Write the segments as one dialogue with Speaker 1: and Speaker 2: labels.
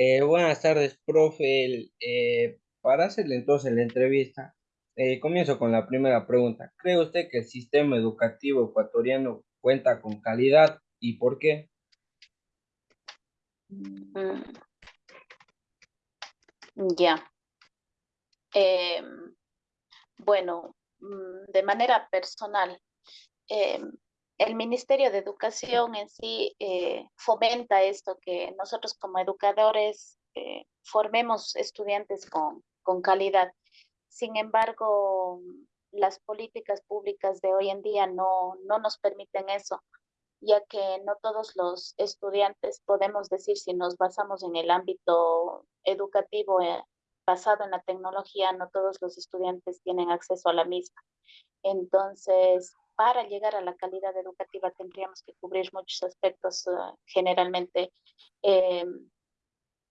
Speaker 1: Eh, buenas tardes, profe. Eh, para hacerle entonces la entrevista, eh, comienzo con la primera pregunta. ¿Cree usted que el sistema educativo ecuatoriano cuenta con calidad y por qué?
Speaker 2: Mm, Ya. Em, bueno, mm, de manera personal, em, el Ministerio de Educación en sí eh, fomenta esto, que nosotros como educadores eh, formemos estudiantes con, con calidad. Sin embargo, las políticas públicas de hoy en día no, no nos permiten eso, ya que no todos los estudiantes podemos decir si nos basamos en el ámbito educativo eh, basado en la tecnología, no todos los estudiantes tienen acceso a la misma. Entonces, para llegar a la calidad educativa tendríamos que cubrir muchos aspectos, eh, generalmente eh,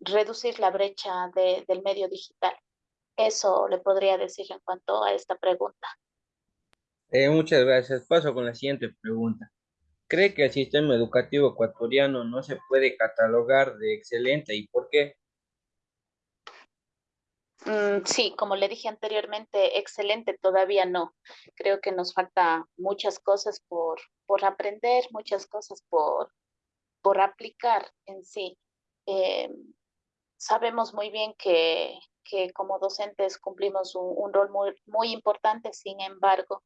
Speaker 2: reducir la brecha de, del medio digital. Eso le podría decir en cuanto a esta pregunta.
Speaker 1: Eh, muchas gracias. Paso con la siguiente pregunta. ¿Cree que el sistema educativo ecuatoriano no se puede catalogar de excelente y por qué?
Speaker 2: Mm, sí, como le dije anteriormente, excelente, todavía no. Creo que nos falta muchas cosas por, por aprender, muchas cosas por, por aplicar en sí. Eh, sabemos muy bien que, que como docentes cumplimos un, un rol muy, muy importante, sin embargo,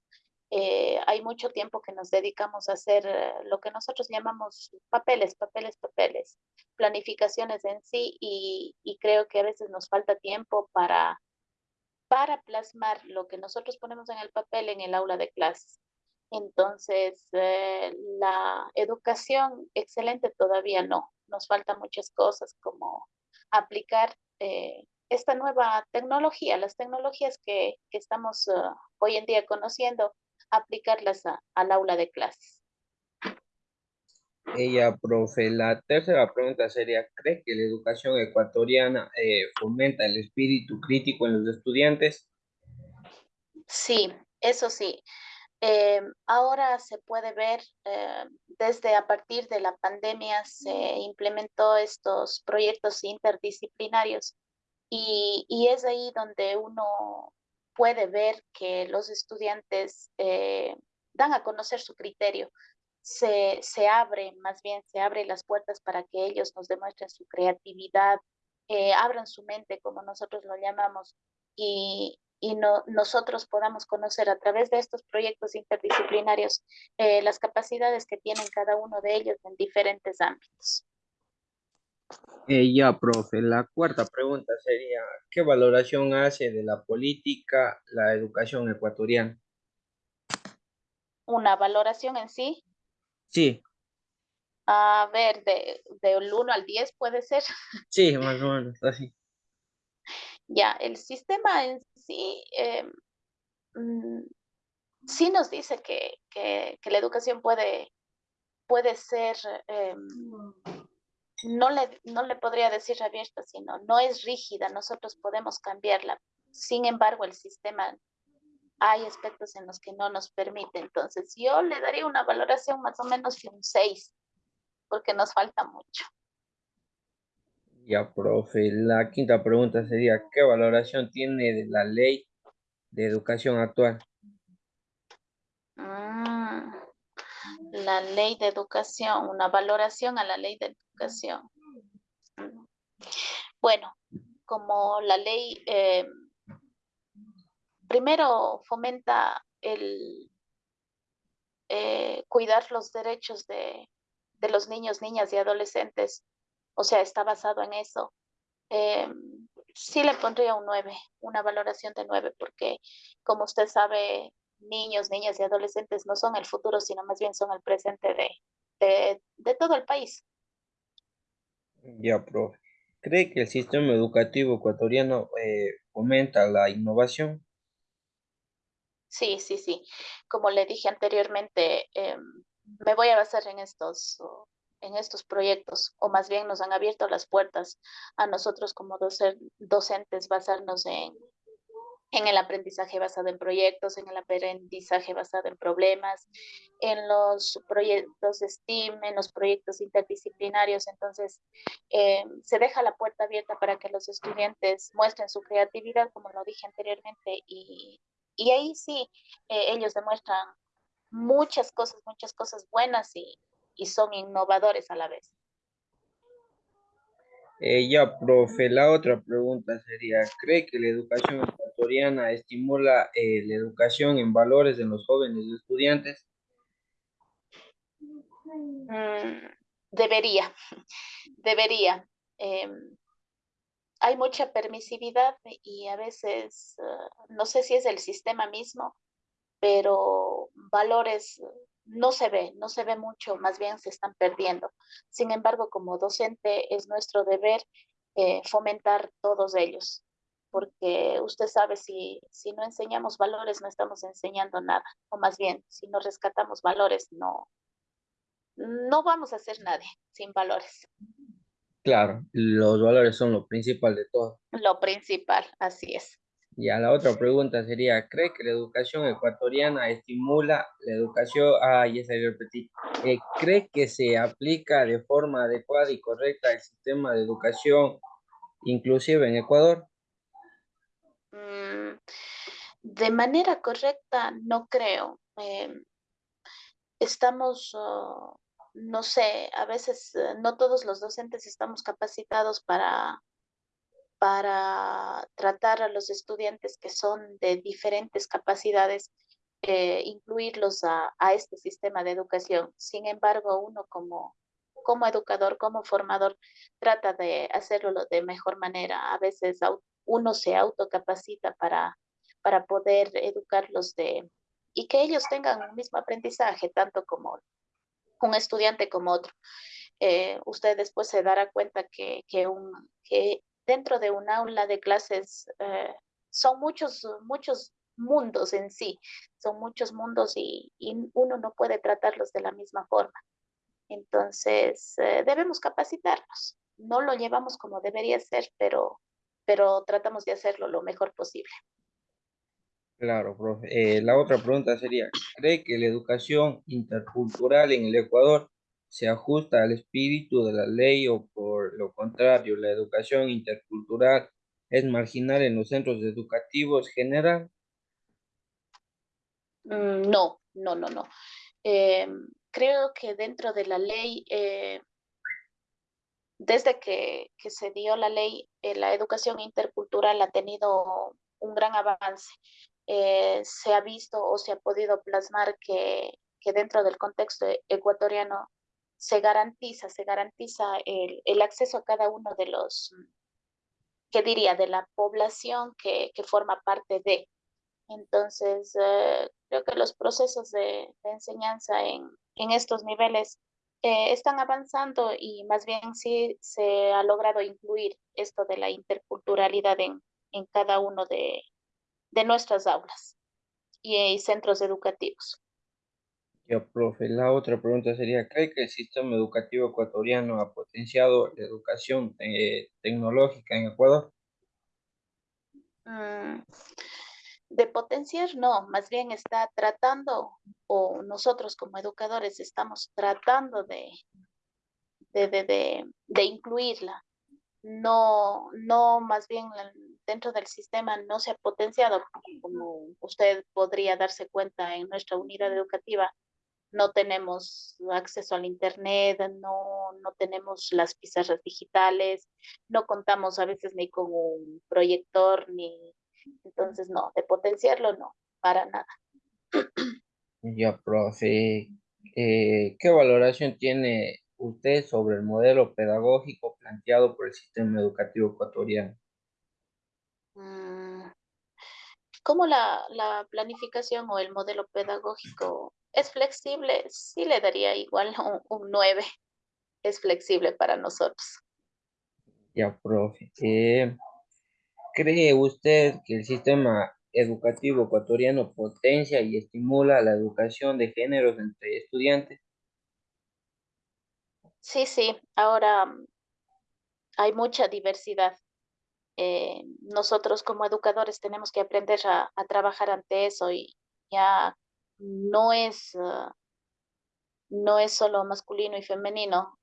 Speaker 2: eh, hay mucho tiempo que nos dedicamos a hacer eh, lo que nosotros llamamos papeles, papeles, papeles, planificaciones en sí y, creo que a veces nos falta tiempo para, para plasmar lo que nosotros ponemos en el papel en el aula de clases. Entonces, eh, la educación excelente todavía no, nos faltan muchas cosas como aplicar eh, esta nueva tecnología, las tecnologías que, que estamos uh, hoy en día conociendo aplicarlas a, al aula de clases.
Speaker 1: Ella, profe, la tercera pregunta sería, ¿cree que la educación ecuatoriana eh, fomenta el espíritu crítico en los estudiantes?
Speaker 2: Sí, eso sí. Eh, ahora se puede ver, eh, desde a partir de la pandemia se implementó estos proyectos interdisciplinarios y, y es ahí donde uno puede ver que los estudiantes eh, dan a conocer su criterio. Se, se abre, más bien, se abren las puertas para que ellos nos demuestren su creatividad, eh, abran su mente, como nosotros lo llamamos, y, y no, nosotros podamos conocer a través de estos proyectos interdisciplinarios eh, las capacidades que tienen cada uno de ellos en diferentes ámbitos.
Speaker 1: Eh, ya, profe, la cuarta pregunta sería, ¿qué valoración hace de la política la educación ecuatoriana?
Speaker 2: ¿Una valoración en sí?
Speaker 1: Sí.
Speaker 2: A ver, de, del 1 al 10 puede ser.
Speaker 1: Sí, más o menos, así.
Speaker 2: Ya, el sistema en sí, eh, mm, sí nos dice que, que, que, la educación puede, puede ser... Eh, no le, no le podría decir abierta, sino no es rígida, nosotros podemos cambiarla. Sin embargo, el sistema, hay aspectos en los que no nos permite. Entonces, yo le daría una valoración más o menos de un 6, porque nos falta mucho.
Speaker 1: Ya, profe, la quinta pregunta sería, ¿qué valoración tiene de la ley de educación actual?
Speaker 2: Mm, la ley de educación, una valoración a la ley de Bueno, como la ley eh, primero fomenta el eh, cuidar los derechos de, de, los niños, niñas y adolescentes, o sea, está basado en eso. Eh, sí le pondría un 9, una valoración de 9, porque como usted sabe, niños, niñas y adolescentes no son el futuro, sino más bien son el presente de, de todo el país.
Speaker 1: Ya, profe. ¿Cree que el sistema educativo ecuatoriano eh, fomenta la innovación?
Speaker 2: Sí, sí, sí. Como le dije anteriormente, eh, me voy a basar en estos, en estos proyectos, o más bien nos han abierto las puertas a nosotros como docentes, basarnos en, en el aprendizaje basado en proyectos, en el aprendizaje basado en problemas, en los proyectos STEAM, en los proyectos interdisciplinarios. Entonces, eh, se deja la puerta abierta para que los estudiantes muestren su creatividad, como lo dije anteriormente, y, y ahí sí, eh, ellos demuestran muchas cosas, muchas cosas buenas y, y son innovadores a la vez.
Speaker 1: Eh, ya, profe, la otra pregunta sería, ¿cree que la educación estimula eh, la educación en valores en los jóvenes estudiantes?
Speaker 2: Mm, debería, debería. Em, hay mucha permisividad y a veces, ah, no sé si es el sistema mismo, pero valores no se ve, no se ve mucho, más bien se están perdiendo. Sin embargo, como docente es nuestro deber eh, fomentar todos ellos, porque usted sabe, si, si no enseñamos valores, no estamos enseñando nada, o más bien, si no rescatamos valores, no, no vamos a hacer nada sin valores.
Speaker 1: Claro, los valores son lo principal de todo.
Speaker 2: Lo principal, así es.
Speaker 1: Ya la otra pregunta sería, ¿cree que la educación ecuatoriana estimula la educación? Ah, ya se repetir. Eh, ¿Cree que se aplica de forma adecuada y correcta el sistema de educación inclusive en Ecuador?
Speaker 2: Mm, de manera correcta, no creo. Em, estamos, no sé, a veces eh, no todos los docentes estamos capacitados para para tratar a los estudiantes que son de diferentes capacidades, eh, incluirlos a, este sistema de educación. Sin embargo, uno como, como educador, como formador, trata de hacerlo de mejor manera. A veces uno se autocapacita para, para poder educarlos de, y que ellos tengan el mismo aprendizaje, tanto como un estudiante como otro. Eh, usted después se dará cuenta que, que, un, que dentro de un aula de clases eh, son muchos, muchos mundos en sí, son muchos mundos y, uno no puede tratarlos de la misma forma. Entonces, eh, debemos capacitarnos. No lo llevamos como debería ser, pero, pero tratamos de hacerlo lo mejor posible.
Speaker 1: Claro, profe. Eh, la otra pregunta sería, ¿cree que la educación intercultural en el Ecuador se ajusta al espíritu de la ley o por lo contrario, la educación intercultural es marginal en los centros educativos general?
Speaker 2: Mm, no, no, no, no. Eh, creo que dentro de la ley, eh, desde que, se dio la ley, eh, la educación intercultural ha tenido un gran avance. se ha visto o se ha podido plasmar que, dentro del contexto ecuatoriano se garantiza, se garantiza el, acceso a cada uno de los, ¿qué diría?, de la población que, forma parte de. Entonces, eh, creo que los procesos de, enseñanza en, estos niveles eh, están avanzando y más bien sí se ha logrado incluir esto de la interculturalidad en, cada uno de, nuestras aulas y centros educativos.
Speaker 1: Ya, profe, la otra pregunta sería, ¿cree que el sistema educativo ecuatoriano ha potenciado la educación eh, tecnológica en Ecuador?
Speaker 2: Mm, de potenciar, no, más bien está tratando, o nosotros como educadores estamos tratando de, de, de incluirla. No, no, más bien dentro del sistema no se ha potenciado, como usted podría darse cuenta en nuestra unidad educativa no tenemos acceso al Internet, no, no tenemos las pizarras digitales, no contamos a veces ni con un proyector, ni entonces no, de potenciarlo no, para nada.
Speaker 1: Ya, profe, eh, ¿qué valoración tiene usted sobre el modelo pedagógico planteado por el sistema educativo ecuatoriano?
Speaker 2: Mm, ¿Cómo la, la planificación o el modelo pedagógico es flexible, sí le daría igual un, 9. Es flexible para nosotros.
Speaker 1: Ya, profe. Eh, ¿Cree usted que el sistema educativo ecuatoriano potencia y estimula la educación de géneros entre estudiantes?
Speaker 2: Sí, sí. Ahora mm, hay mucha diversidad. Eh, nosotros como educadores tenemos que aprender a, trabajar ante eso y ya no es, uh, no es solo masculino y femenino.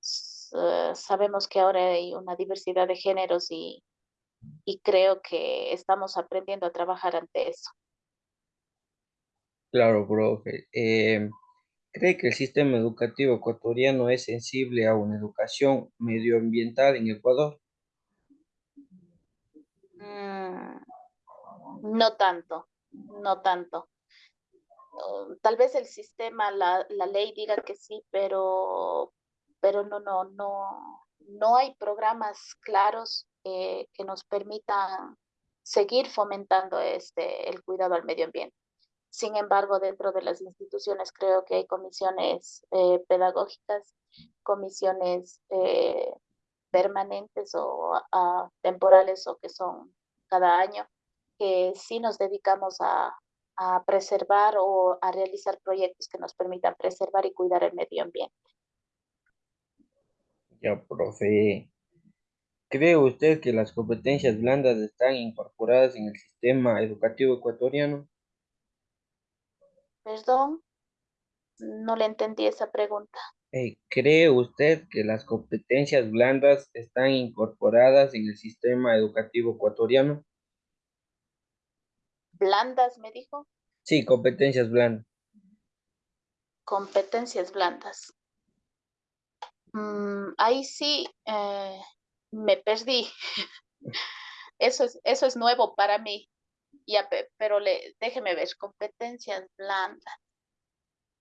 Speaker 2: Uh, sabemos que ahora hay una diversidad de géneros y, y creo que estamos aprendiendo a trabajar ante eso.
Speaker 1: Claro, profe. Eh, ¿cree que el sistema educativo ecuatoriano es sensible a una educación medioambiental en Ecuador?
Speaker 2: Mm, no tanto, no tanto. Uh, tal vez el sistema, la, la ley diga que sí, pero, pero no, no, no, no hay programas claros eh, que nos permitan seguir fomentando este, el cuidado al medio ambiente. Sin embargo, dentro de las instituciones creo que hay comisiones eh, pedagógicas, comisiones eh, permanentes o uh, temporales o que son cada año, que sí nos dedicamos a, a preservar o a realizar proyectos que nos permitan preservar y cuidar el medio ambiente.
Speaker 1: Ya, profe. ¿Cree usted que las competencias blandas están incorporadas en el sistema educativo ecuatoriano?
Speaker 2: Perdón, no le entendí esa pregunta.
Speaker 1: Eh, ¿cree usted que las competencias blandas están incorporadas en el sistema educativo ecuatoriano?
Speaker 2: ¿Blandas, me dijo?
Speaker 1: Sí, competencias blandas.
Speaker 2: Competencias blandas. Mm, ahí sí eh, me perdí. Eso es, eso es nuevo para mí. Ya, pero le, déjeme ver, competencias blandas.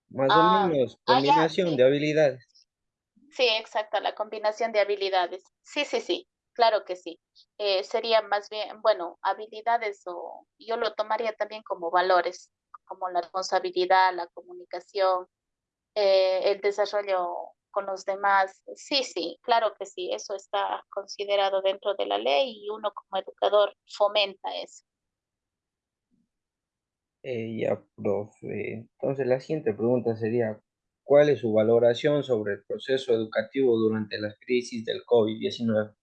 Speaker 1: Más o
Speaker 2: Ah,
Speaker 1: menos,
Speaker 2: ah, ya,
Speaker 1: combinación de
Speaker 2: sí.
Speaker 1: habilidades.
Speaker 2: Sí, exacto, la combinación de habilidades. Sí, sí, sí, claro que sí. Eh, sería más bien, bueno, habilidades o yo lo tomaría también como valores, como la responsabilidad, la comunicación, eh, el desarrollo con los demás. Sí, sí, claro que sí, eso está considerado dentro de la ley y uno como educador fomenta eso.
Speaker 1: Eh, ya, profe. Entonces, la siguiente pregunta sería, ¿cuál es su valoración sobre el proceso educativo durante la crisis del COVID-19?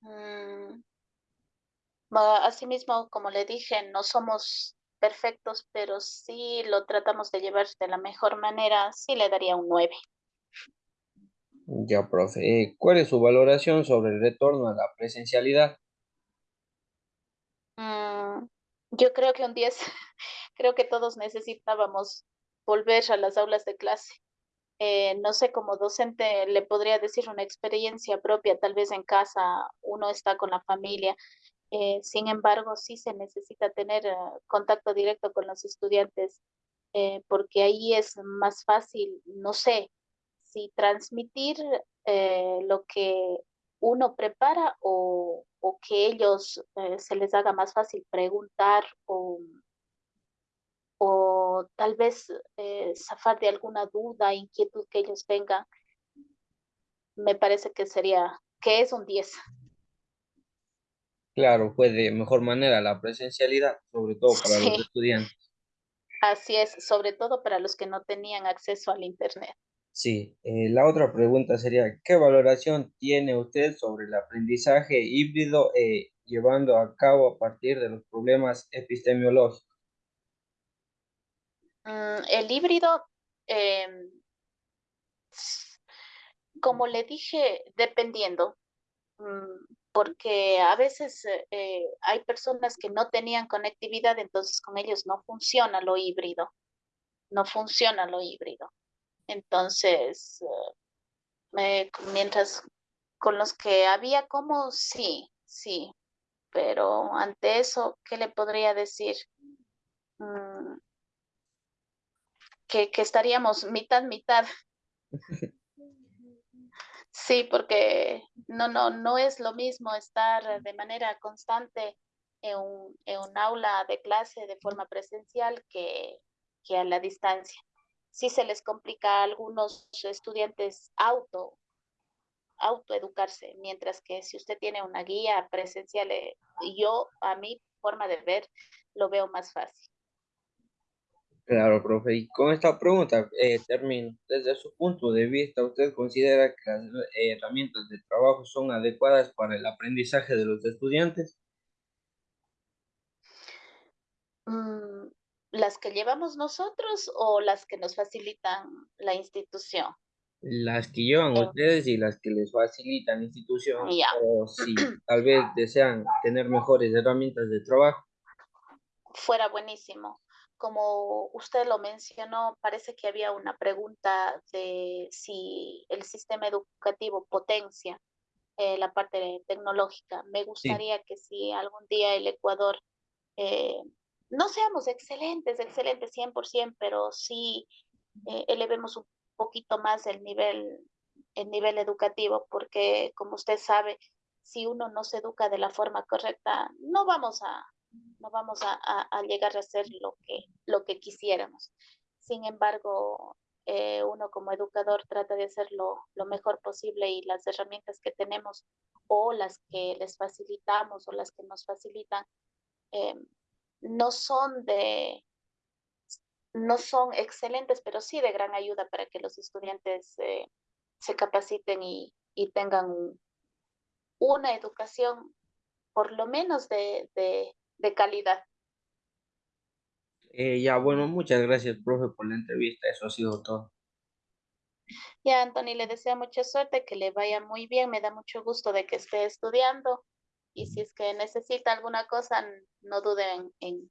Speaker 2: Mm, Asimismo, como le dije, no somos perfectos, pero sí lo tratamos de llevar de la mejor manera, sí le daría un 9.
Speaker 1: Ya, profe. Eh, ¿cuál es su valoración sobre el retorno a la presencialidad?
Speaker 2: Mm, yo creo que un 10, creo que todos necesitábamos volver a las aulas de clase. Eh, no sé, como docente le podría decir una experiencia propia, tal vez en casa uno está con la familia, eh, sin embargo, sí se necesita tener eh, contacto directo con los estudiantes, eh, porque ahí es más fácil, no sé, si transmitir eh, lo que uno prepara o, o que ellos se les haga más fácil preguntar o, tal vez zafar de alguna duda, inquietud que ellos tengan, me parece que sería, que es un 10.
Speaker 1: Claro, fue de mejor manera la presencialidad, sobre todo para los estudiantes.
Speaker 2: así es, sobre todo para los que no tenían acceso al Internet.
Speaker 1: Sí, eh, la otra pregunta sería, ¿qué valoración tiene usted sobre el aprendizaje híbrido eh, llevando a cabo a partir de los problemas epistemológicos?
Speaker 2: Mm, el híbrido, eh, como le dije, dependiendo, mm, porque a veces eh, eh, hay personas que no tenían conectividad, entonces con ellos no funciona lo híbrido, no funciona lo híbrido. Entonces, eh, mientras con los que había como, sí, sí, pero ante eso, ¿qué le podría decir? Mm, que, que estaríamos mitad, mitad. Sí, porque no, no, no es lo mismo estar de manera constante en un, en un aula de clase de forma presencial que, que a la distancia. Sí se les complica a algunos estudiantes auto, autoeducarse, mientras que si usted tiene una guía presencial, eh, yo a mi forma de ver lo veo más fácil.
Speaker 1: Claro, profe. Y con esta pregunta eh, termino. Desde su punto de vista, ¿usted considera que las eh, herramientas de trabajo son adecuadas para el aprendizaje de los estudiantes?
Speaker 2: Mm, ¿Las que llevamos nosotros o las que nos facilitan la institución?
Speaker 1: Las que llevan
Speaker 2: En-
Speaker 1: ustedes y las que les facilitan la institución,
Speaker 2: ya,
Speaker 1: o si tal vez desean tener mejores herramientas de trabajo.
Speaker 2: fuera buenísimo. Como usted lo mencionó, parece que había una pregunta de si el sistema educativo potencia eh, la parte tecnológica. Me
Speaker 1: Sí.
Speaker 2: gustaría que si algún día el Ecuador, eh, no seamos excelentes, excelentes 100%, pero sí eh, elevemos un poquito más el nivel, el nivel educativo, porque como usted sabe, si uno no se educa de la forma correcta, no vamos a, no vamos a, a, llegar a hacer lo que, lo que quisiéramos. Sin embargo, eh, uno como educador trata de hacer lo, mejor posible y las herramientas que tenemos o las que les facilitamos o las que nos facilitan eh, no son de no son excelentes, pero sí de gran ayuda para que los estudiantes eh, se capaciten y, y tengan un, una educación por lo menos de, de calidad.
Speaker 1: Eh, ya, bueno, muchas gracias, profe, por la entrevista. Eso ha sido todo.
Speaker 2: Ya, Anthony, le deseo mucha suerte, que le vaya muy bien. Me da mucho gusto de que esté estudiando. Y si es que necesita alguna cosa, no duden en,